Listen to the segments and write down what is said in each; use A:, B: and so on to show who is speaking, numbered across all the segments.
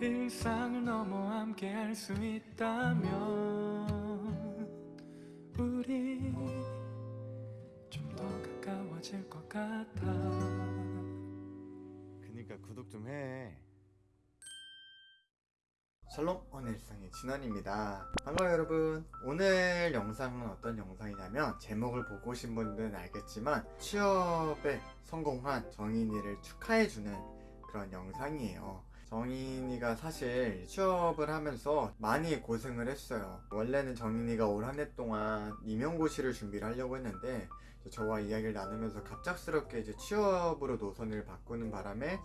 A: 일상을 넘어 함께 할 수 있다면 우리 좀 더 가까워질 것 같아
B: 그니까 구독 좀 해. 샬롬 오늘 일상의 진원입니다. 반가워요 여러분. 오늘 영상은 어떤 영상이냐면 제목을 보고 오신 분들은 알겠지만 취업에 성공한 정인이를 축하해주는 그런 영상이에요. 정인이가 사실 취업을 하면서 많이 고생을 했어요. 원래는 정인이가 올 한 해 동안 임용고시를 준비를 하려고 했는데 저와 이야기를 나누면서 갑작스럽게 이제 취업으로 노선을 바꾸는 바람에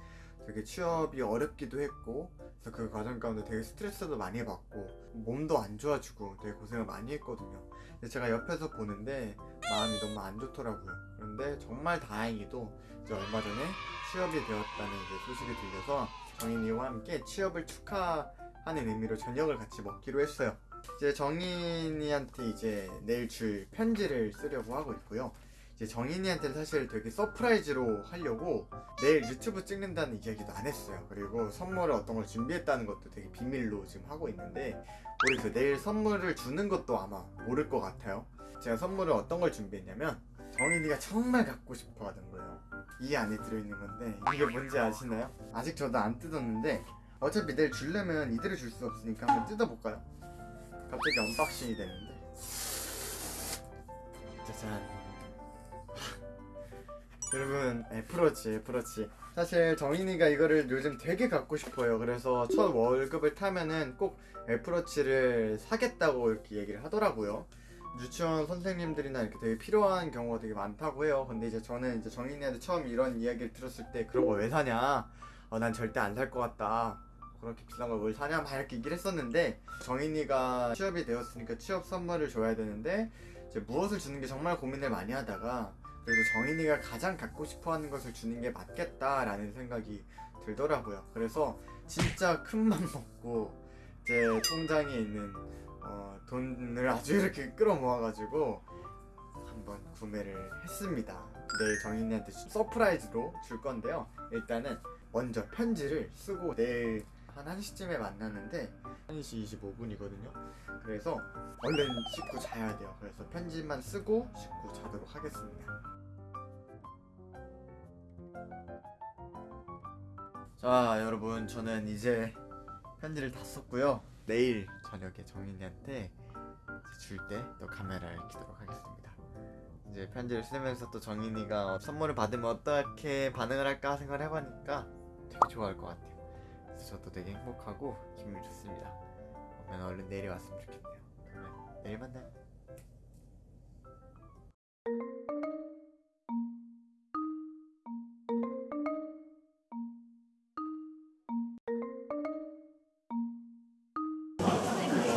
B: 되게 취업이 어렵기도 했고 그래서 그 과정 가운데 되게 스트레스도 많이 받고 몸도 안 좋아지고 되게 고생을 많이 했거든요. 근데 제가 옆에서 보는데 마음이 너무 안 좋더라고요. 그런데 정말 다행히도 이제 얼마 전에 취업이 되었다는 이제 소식이 들려서 정인이와 함께 취업을 축하하는 의미로 저녁을 같이 먹기로 했어요. 이제 정인이한테 이제 내일 줄 편지를 쓰려고 하고 있고요 이제 정인이한테는 사실 되게 surprise로 하려고 내일 유튜브 찍는다는 이야기도 안 했어요. 그리고 선물을 어떤 걸 준비했다는 것도 되게 비밀로 지금 하고 있는데 모르겠어요. 내일 선물을 주는 것도 아마 모를 것 같아요. 제가 선물을 어떤 걸 준비했냐면 정인이가 정말 갖고 싶어 하던 거예요. 이 안에 들어있는 건데 이게 뭔지 아시나요? 아직 저도 안 뜯었는데 어차피 내일 주려면 이대로 줄 수 없으니까 한번 뜯어볼까요? 갑자기 unboxing이 되는데 짜잔 여러분 애플워치 애플워치. 사실 정인이가 이거를 요즘 되게 갖고 싶어요. 그래서 첫 월급을 타면은 꼭 애플워치를 사겠다고 이렇게 얘기를 하더라고요. 유치원 선생님들이나 이렇게 되게 필요한 경우가 되게 많다고 해요. 근데 이제 저는 이제 정인이한테 처음 이런 이야기를 들었을 때 그런 거 왜 사냐? 어, 난 절대 안 살 것 같다. 그렇게 비싼 걸 뭘 사냐? 막 이렇게 얘기를 했었는데 정인이가 취업이 되었으니까 취업 선물을 줘야 되는데 이제 무엇을 주는 게 정말 고민을 많이 하다가 그래도 정인이가 가장 갖고 싶어하는 것을 주는 게 맞겠다라는 생각이 들더라고요. 그래서 진짜 큰 맘 먹고 제 통장에 있는 어, 돈을 아주 이렇게 끌어모아가지고 한번 구매를 했습니다. 내일 정인이한테 surprise로 줄 건데요. 일단은 먼저 편지를 쓰고 내일 한 1시쯤에 만나는데 1시 25분이거든요. 그래서 얼른 씻고 자야 돼요. 그래서 편지만 쓰고 씻고 자도록 하겠습니다. 자 여러분 저는 이제 편지를 다 썼고요 내일 저녁에 정인이한테 줄 때 또 카메라를 켜도록 하겠습니다 이제 편지를 쓰면서 또 정인이가 선물을 받으면 어떻게 반응을 할까 생각을 해보니까 되게 좋아할 것 같아요 그래서 저도 되게 행복하고 기분이 좋습니다. 그러면 얼른 내일이 왔으면 좋겠네요. 그러면 내일 만나요.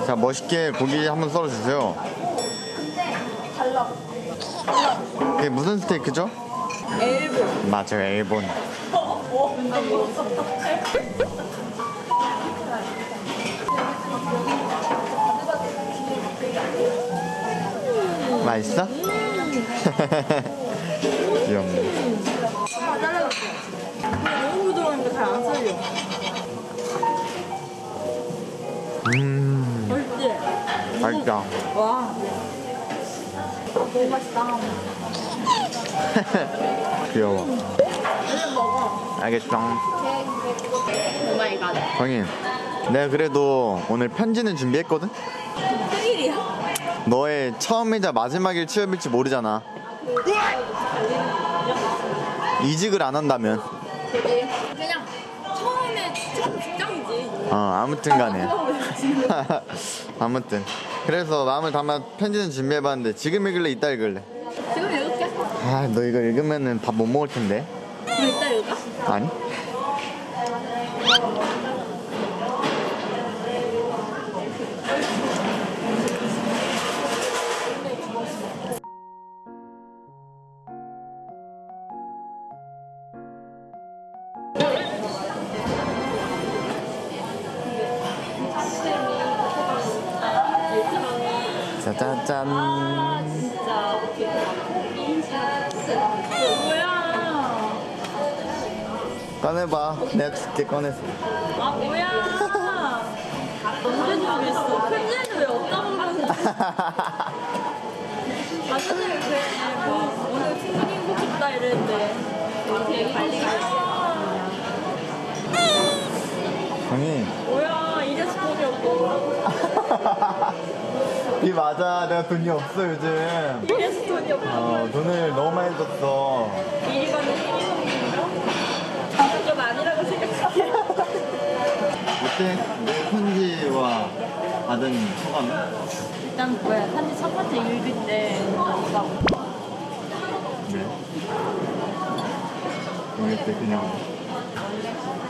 B: 자 멋있게 고기 한번 썰어주세요. 이게 무슨 스테이크죠?
C: 일본.
B: 맞아요 일본 맛있어? 귀엽네.
C: 너무 부드러우니까 잘안 썰려.
B: 음
C: 맛있지?
B: 맛있다
C: 와. 너무 맛있다.
B: 귀여워
C: 얼른 먹어.
B: 알겠어
C: oh my god.
B: 정인 내가 그래도 오늘 편지는 준비했거든?
C: 생일이야?
B: 너의 처음이자 마지막일 취업일지 모르잖아 이직을 안 한다면?
C: 그냥 처음에 첫 직장이지.
B: 어 아무튼 간에 아무튼 그래서 마음을 담아 편지는 준비해봤는데 지금 읽을래 이따 읽을래
C: 지금 읽을게.
B: 아너 이거 읽으면은 밥 못 먹을 텐데
C: 그럼 이따 읽을까?
B: 아니 짜잔짠.
C: 아 진짜 뭐야
B: 꺼내봐. 내가 줄게 꺼내서.
C: 아 뭐야 언제 모르겠어 편지에는 왜 없다고 그러는지 아 선생님 뭐 오늘 행복했다 이랬는데 되게 관리가
B: 정이.
C: 뭐야 이래서 돈이 없고
B: 이 맞아. 내가 돈이 없어 요즘.
C: 이래서 돈이 없고
B: 어, 돈을 너무 많이 줬어.
C: 거 나도 좀 아니라고 생각해
B: 어때? 내 편지와 받은 소감은?
C: 일단 뭐야 편지 첫 번째 읽을 때 뭔가
B: 네. 읽을 때 그냥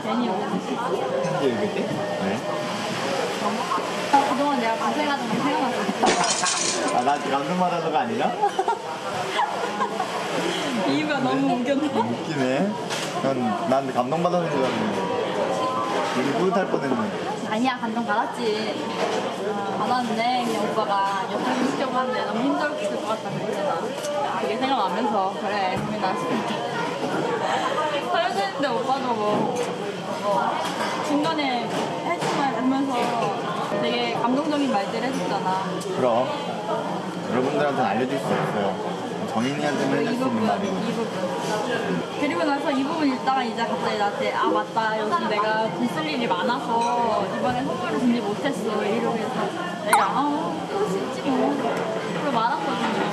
C: 괜히
B: 편지 읽을 때? 네.
C: 그동안 내가 고생하던 게 생각났어
B: 아, 나 감동받아서가 아니라?
C: 이유가 너무 웃겼나?
B: 웃기네. 난, 난 감동받아서 줄 알았는데. 우리 뿌듯할 뻔했네.
C: 아니야 감동 받았지 받았는데 그냥 오빠가 옆에서 시켜고 하는데 너무 힘들었을 것 같다 그랬잖아 그게 생각나면서 그래 고민나 싶다 사려주는데 오빠도 뭐, 뭐 중간에 해주말 보면서 되게 감동적인 말들 해줬잖아
B: 그럼. 여러분들한테는 알려줄 수 없어요. 정인이한테만
C: 이
B: 해줄 수 있는
C: 부분,
B: 말이.
C: 이 부분. 그리고 나서 이 부분 읽다가 이제 갑자기 나한테 아 맞다 요즘 내가 돈쓸 일이 많아서 이번에 선물을 준비 못했어 이러고 해서 내가 아수 있지 뭐 그리고 말았거든요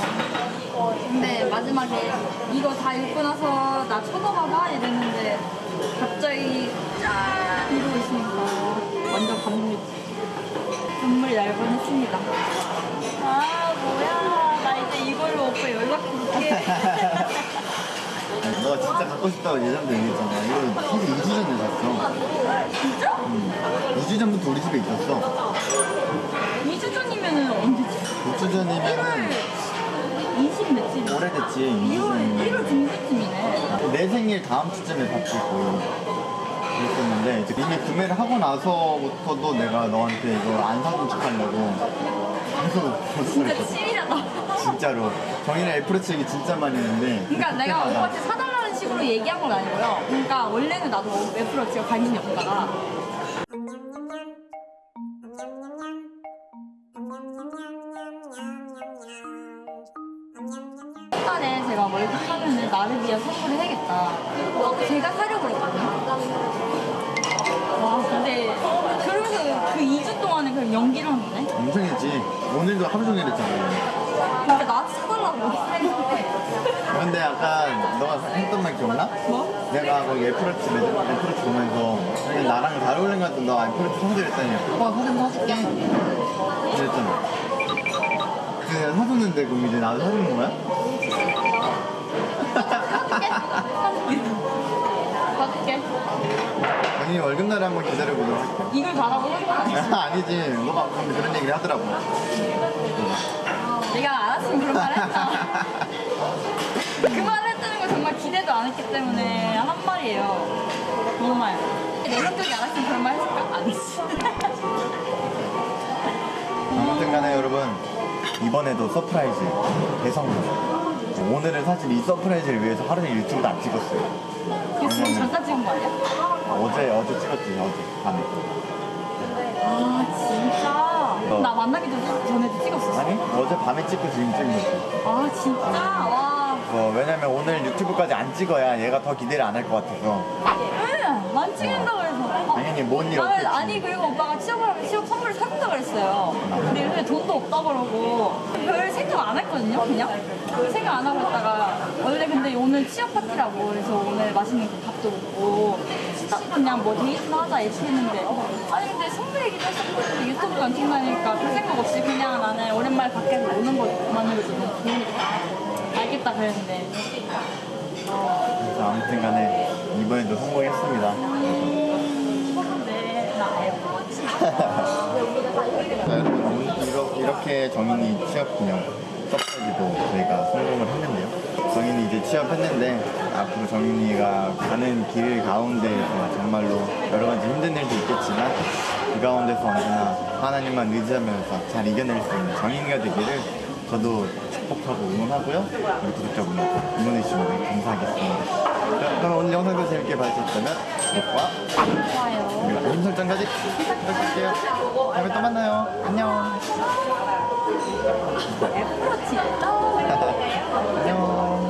C: 근데 마지막에 이거 다 읽고 나서 나 쳐다봐봐 이랬는데 갑자기 짠 이러고 있으니까 완전 감동이 지 눈물이 날 뻔했습니다 아 뭐야 나 이제 이걸로 오빠 연락 줄게
B: 너가 진짜 갖고 싶다고 예전부터 얘기했잖아. 이거 사실 2주 전에 샀어.
C: 진짜?
B: 응. 2주 전부터 우리 집에 있었어.
C: 2주 전이면은 언제지?
B: 2주
C: 1월
B: 전이면
C: 20 며칠?
B: 오래됐지.
C: 1월, 1월 중순쯤이네.
B: 내 생일 다음 주쯤에 받고 그랬었는데 이제 이미 구매를 하고 나서부터도 내가 너한테 이거 안 사준 척 하려고 계속
C: 진짜
B: 버스했거든
C: 찌리하다.
B: 진짜로 정인의 애플워치 얘기 진짜 많이 했는데
C: 그러니까 내가 오빠한테 사달라는 식으로 얘기한 건 아니고요. 그러니까 원래는 나도 애플워치가 관심이 없다가 딸에 제가 월급 하면은 나를 위해 선물을 해야겠다. 제가 사려고 그랬거든요. 와 근데 그러면서 그 2주 동안은 그냥 연기를 한 거네.
B: 엄청 했지 오늘도 하루 종일 했잖아
C: 그러니까 나한테 사달라고.
B: 근데 약간 너가 했던 말 기억나?
C: 뭐?
B: 내가 거기 애플워치 매장 애플워치 보면서 그냥 나랑 잘 어울린 것 같아 너 애플워치 사줘 그랬더니 오빠 사진 사줄게 그랬잖아 그 사줬는데 그럼 이제 나도 사주는 거야?
C: 받을게.
B: 당연히 월급날에 한번 기다려보도록 할게
C: 이걸 거야.
B: 아니지 너가 방금 그런 얘기를 하더라고
C: 내가 알았으면 그런 말 했다. 그 말을 했다는 거 정말 기대도 안 했기 때문에 한 말이에요. 정말. 내 성격이 알았으면 그런 말 했을까? 안 했지.
B: 아무튼 간에 여러분 이번에도 surprise 대성공 오늘은 사실 이 surprise를 위해서 하루 종일 유튜브도 안 찍었어요
C: 이거 지금 잠깐 찍은 거 아니야?
B: 어제 어제 찍었지 어제 밤에
C: 아, 진짜? 나 만나기 전- 전에도 찍었었어.
B: 아니 어제 밤에 찍고 지금 찍은 거지
C: 아, 진짜? 와.
B: 어, 왜냐면 오늘 유튜브까지 안 찍어야 얘가 더 기대를 안 할 것 같아서.
C: 응, 안 찍는다고 해서. 어.
B: 당연히 뭔일
C: 나는
B: 없겠지.
C: 아니 그리고 오빠가 취업을 하면 취업 선물을 사준다 그랬어요. 근데 요즘에 돈도 없다 그러고. 별 생각 안 했거든요. 그냥? 생각 안 하고 있다가. 원래 근데 오늘 취업 파티라고 그래서 오늘 맛있는 그 밥도 먹고. 딱 그냥 뭐 데이트나 하자 이렇게 했는데. 아니 근데 선물 얘기도 했었고 유튜브도 안 찍나니까 별 생각 없이 그냥 나는 오랜만에 밖에서 노는 것만으로도 너무 좋으니까 알겠다 그랬는데.
B: 그래서 아무튼 간에 이번에도 성공했습니다. 자 여러분 이렇게, 이렇게 정인이 취업 기념 surprise도 저희가 성공을 했는데요. 정인이 이제 취업했는데 앞으로 정인이가 가는 길 가운데에서 정말로 여러 가지 힘든 일도 있겠지만 그 가운데서 언제나 하나님만 의지하면서 잘 이겨낼 수 있는 정인이가 되기를 저도 축복하고 응원하고요. 우리 구독자분들 응원해주시면 감사하겠습니다. 자, 그럼 오늘 영상도 재밌게 봐주셨다면 구독과
C: 좋아요.
B: 그리고 알림 설정까지 부탁드릴게요. 다음에 또 만나요. 안녕.
C: 애플워치 있다.